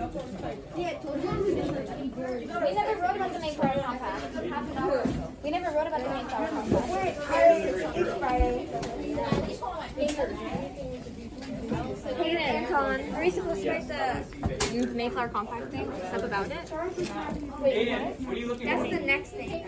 We never wrote about the Mayflower Compact. We never wrote about the Mayflower Compact. Wait, Friday. Hayden, Colin, are we supposed to write the Mayflower Compact thing? Stuff about it? Wait, what are you looking for? That's the next thing.